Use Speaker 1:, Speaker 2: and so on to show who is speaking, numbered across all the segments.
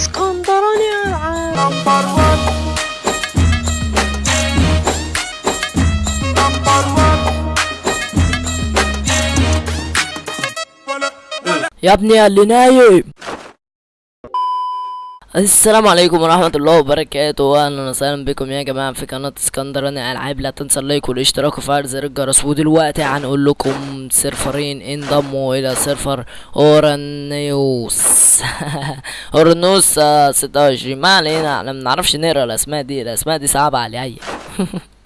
Speaker 1: اسكندراني العاب يا ابني اللي نايم. السلام عليكم ورحمة الله وبركاته. أهلا وسهلا بكم يا جماعة في قناة اسكندراني ألعاب لا تنسى ال like والاشتراك وفعل زر الجرس. ودلوقتي هنقول لكم سيرفرين انضموا إلى server أورانيوس. أورانوس ستة وعشرين. ما علينا إحنا منعرفش نقرأ الأسماء دي. الأسماء دي صعبة عليا.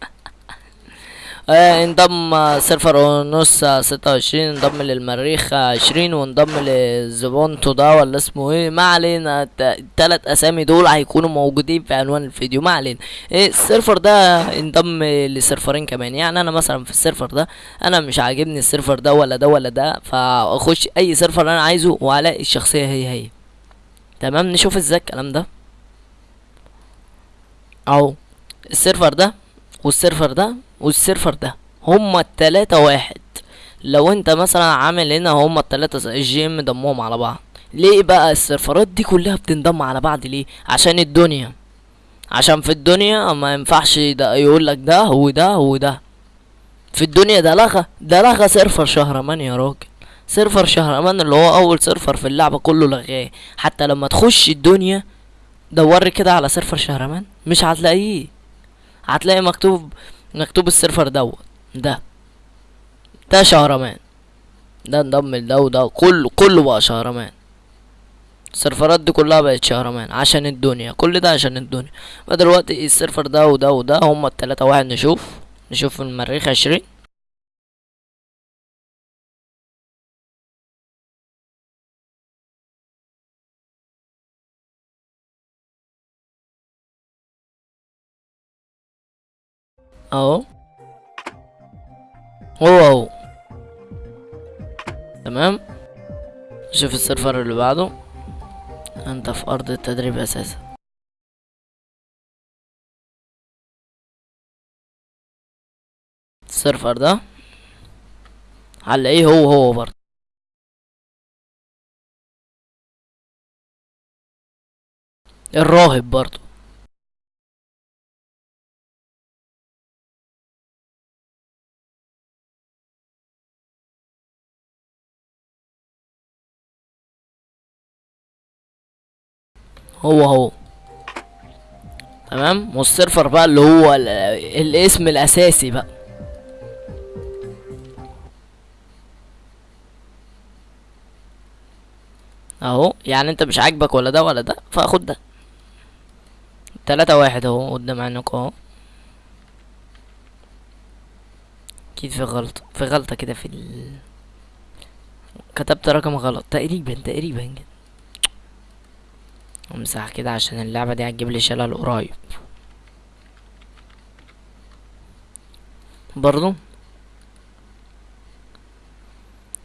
Speaker 1: انضم آه، server أورانوس ستة وعشرين انضم للمريخ عشرين وانضم لزبونتو ده ولا اسمه إيه؟ ما علينا الت- التلات اسامي دول هيكونوا موجودين في عنوان الفيديو ما علينا. إيه ال server ده انضم لسيرفرين كمان. يعني أنا مثلا في ال server ده أنا مش عاجبني ال server ده ولا ده ولا ده فاخش اي server أنا عايزه والاقي الشخصية هي هي. تمام؟ نشوف إزاي الكلام ده. اهو. ال server ده وال server ده وال server ده هما التلاتة واحد. لو انت مثلا عامل هنا هما التلاتة ال GM ضمهم على بعض. ليه بقى السيرفرات دي كلها بتنضم على بعض ليه؟ عشان الدنيا. عشان في الدنيا ما ينفعش ده يقول لك ده وده وده. في الدنيا ده لغى ده لغى server شهرمان يا راجل. server شهرمان اللي هو أول server في اللعبة كله لغاه. حتى لما تخش الدنيا دوري كده على server شهرمان مش هتلاقيه. هتلاقي مكتوب مكتوب ال server دوت ده ده شهرمان. ده انضم لده وده كله كله بقى شهرمان. السيرفرات دي كلها بقت شهرمان عشان الدنيا كل ده عشان الدنيا. فدلوقتي السيرفر ده وده وده هما التلاتة واحد نشوف نشوف المريخ عشرين. اهو هو هو تمام. شوف السيرفر اللي بعده. أنت في أرض التدريب أساسا. السيرفر ده هنلاقيه هو هو برضه. الراهب برضه. هو هو. تمام؟ والسيرفر بقى اللي هو ال- الاسم الأساسي بقى. أهو. يعني أنت مش عاجبك ولا ده ولا ده فاخد ده. تلاتة واحد أهو قدام عينك أهو. أكيد في غلطة في غلطة كده في ال... كتبت رقم غلط. تقريبا تقريبا كده. امسح كده عشان اللعبة دي هتجيب لي شلل قريب برضو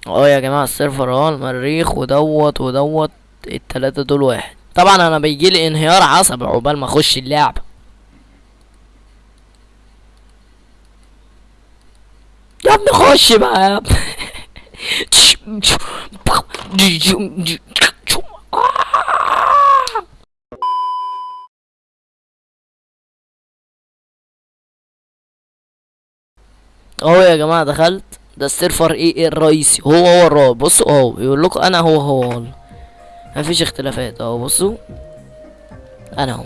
Speaker 1: آه يا جماعة السيرفر اهو المريخ ودوت ودوت التلاتة دول واحد طبعا أنا بيجيلي انهيار عصبي عقبال ما اخش اللعبة يا ابني خش بقى يا ابني اهو يا جماعة دخلت. ده السيرفر إيه؟ إيه الرئيسي؟ هو هو الرابط بصوا اهو يقول لكم أنا هو هو والله مفيش اختلافات اهو بصوا. أنا اهو.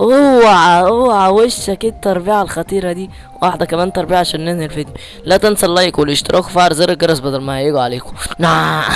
Speaker 1: اوعى اوعى وشك إيه التربيعة الخطيرة دي. واحدة كمان تربيعة عشان ننهي الفيديو. لا تنسى اللايك والاشتراك وفعل زر الجرس بدل ما هيجوا عليكم. نعم.